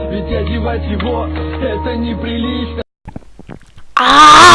Ведь одевать его это неприлично А!